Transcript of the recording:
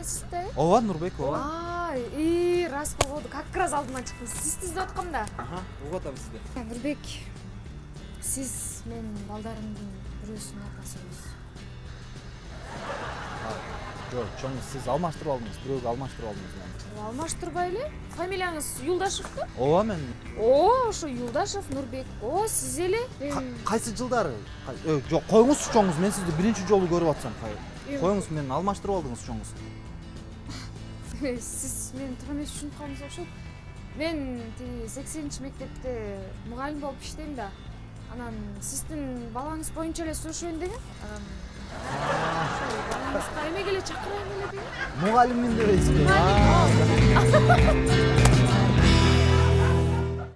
эмессиз да ооба нурбек ооба и рас болду как раз алдыман чыктым сизди издеп аткам да? Угуп атам сизди нурбек сиз менин балдарымдын бирөөсүнүн атасысыз жок чоң сиз алмаштырып алдыңыз бирөөгө алмаштырып алдыңыз алмаштырбай эле фамилияңыз юлдашев да ооба мен. О ошо юлдашев нурбек о сиз эле Ка- кайсы жылдары? Э, жок коюңузчу чоңуз мен сизди биринчи жолу көрүп атсам коюңуз мени алмаштырып алдыңыз чоңуз сиз мени туура эмес түшүнүп калдыңыз окшойт мен тиги сексенинчи мектепте мугалим болуп иштейм да. Анан сиздин балаңыз боюнча эле сурашайын дегем балаңызга эмеге эле чакырайын эле дегем мугалиммин дебейсизби